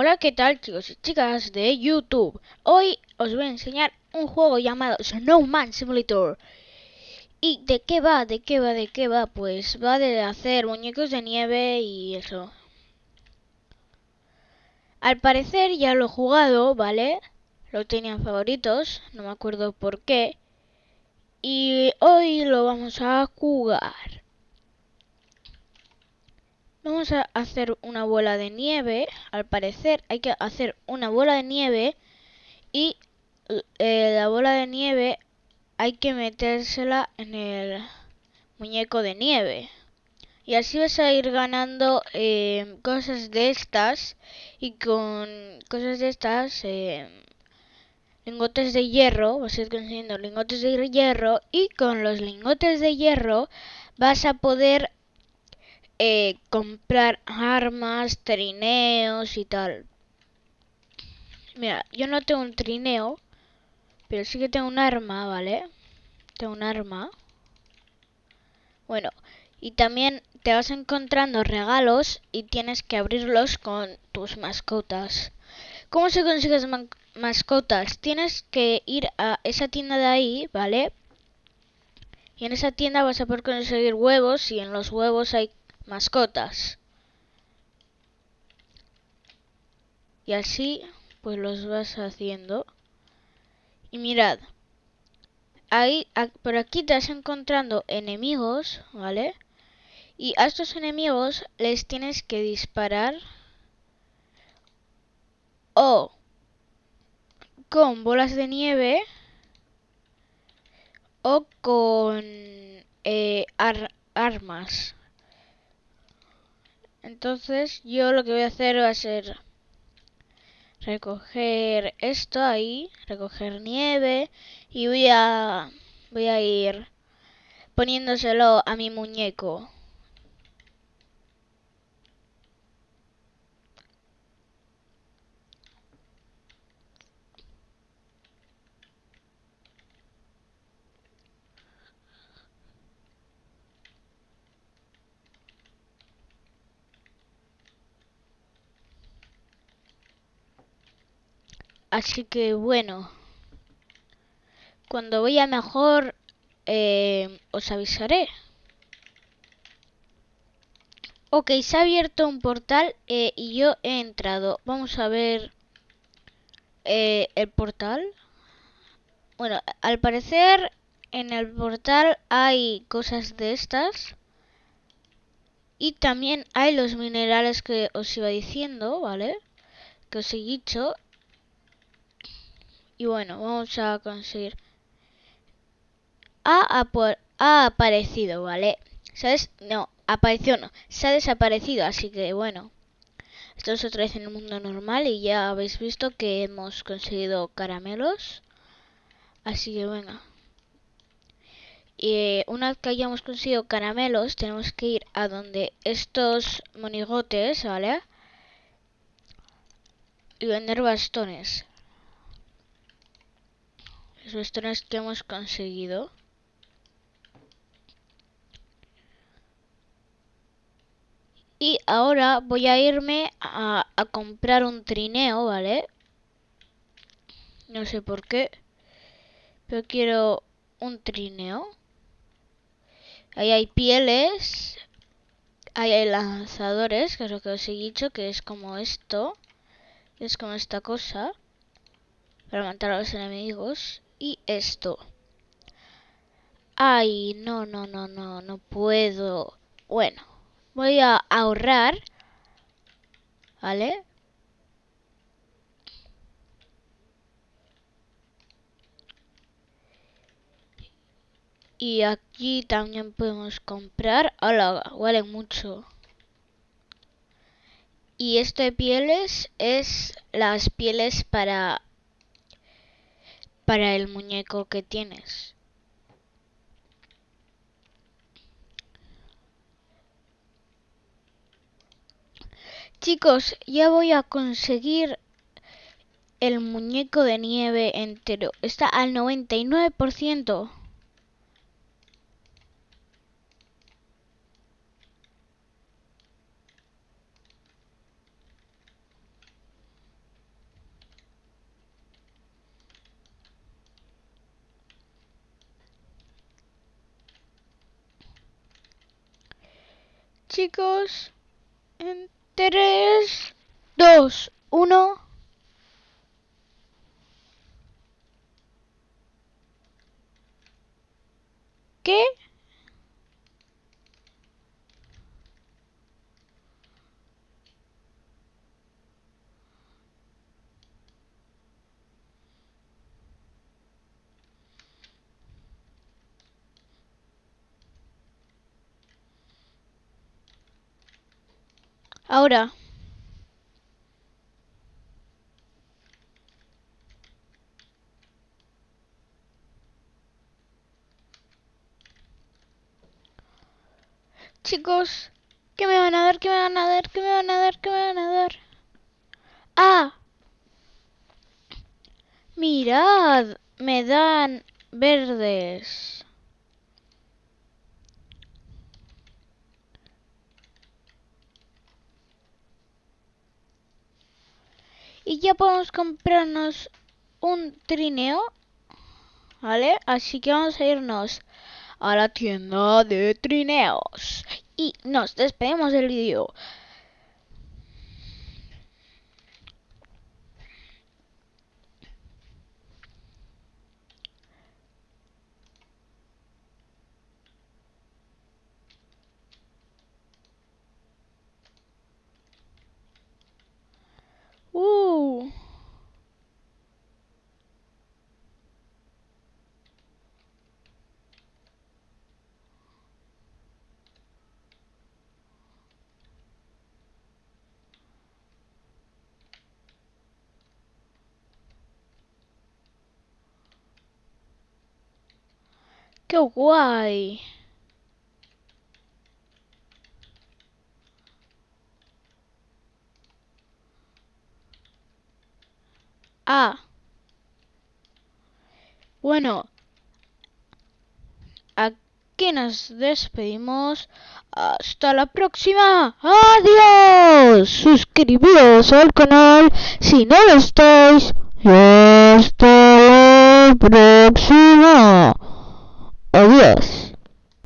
Hola, ¿qué tal chicos y chicas de YouTube? Hoy os voy a enseñar un juego llamado Snowman Simulator. ¿Y de qué va? ¿De qué va? ¿De qué va? Pues va de hacer muñecos de nieve y eso. Al parecer ya lo he jugado, ¿vale? Lo tenía favoritos, no me acuerdo por qué. Y hoy lo vamos a jugar. Vamos a hacer una bola de nieve. Al parecer hay que hacer una bola de nieve y eh, la bola de nieve hay que metérsela en el muñeco de nieve. Y así vas a ir ganando eh, cosas de estas y con cosas de estas eh, lingotes de hierro, vas a ir consiguiendo lingotes de hierro y con los lingotes de hierro vas a poder eh, comprar armas, trineos y tal. Mira, yo no tengo un trineo, pero sí que tengo un arma, ¿vale? Tengo un arma. Bueno, y también te vas encontrando regalos y tienes que abrirlos con tus mascotas. ¿Cómo se consigues mascotas? Tienes que ir a esa tienda de ahí, ¿vale? Y en esa tienda vas a poder conseguir huevos y en los huevos hay mascotas. Y así pues los vas haciendo. Y mirad, ahí por aquí te vas encontrando enemigos, ¿vale? Y a estos enemigos les tienes que disparar o con bolas de nieve o con eh, armas. Entonces yo lo que voy a hacer va a ser recoger esto ahí, recoger nieve y voy a voy a ir poniéndoselo a mi muñeco. Así que bueno, cuando vaya mejor eh, os avisaré. Ok, se ha abierto un portal eh, y yo he entrado. Vamos a ver eh, el portal. Bueno, al parecer en el portal hay cosas de estas. Y también hay los minerales que os iba diciendo, ¿vale? Que os he dicho. Y bueno, vamos a conseguir. Ha, ha aparecido, ¿vale? ¿Sabes? No, apareció no. Se ha desaparecido, así que bueno. Estamos otra vez en el mundo normal y ya habéis visto que hemos conseguido caramelos. Así que venga. Y una vez que hayamos conseguido caramelos, tenemos que ir a donde estos monigotes, ¿vale? Y vender bastones los que hemos conseguido. Y ahora voy a irme a, a, comprar un trineo, ¿vale? No sé por qué. Pero quiero un trineo. Ahí hay pieles. Ahí hay lanzadores, que es lo que os he dicho, que es como esto. Es como esta cosa. Para matar a los enemigos y esto. Ay, no, no, no, no, no puedo. Bueno, voy a ahorrar. ¿Vale? Y aquí también podemos comprar. Hola, vale mucho. Y esto de pieles es las pieles para para el muñeco que tienes. Chicos, ya voy a conseguir el muñeco de nieve entero. Está al 99%. Chicos. En 3, 2, 1. ¿Qué? Ahora. Chicos, ¿qué me van a dar? ¿Qué me van a dar? ¿Qué me van a dar? ¿Qué me van a dar? ¡Ah! Mirad, me dan verdes. Y ya podemos comprarnos un trineo. ¿Vale? Así que vamos a irnos a la tienda de trineos. Y nos despedimos del vídeo. ¡Qué guay! Ah. Bueno. Aquí nos despedimos. Hasta la próxima. Adiós. Suscribíos al canal si no lo estáis. Hasta la próxima. Adiós.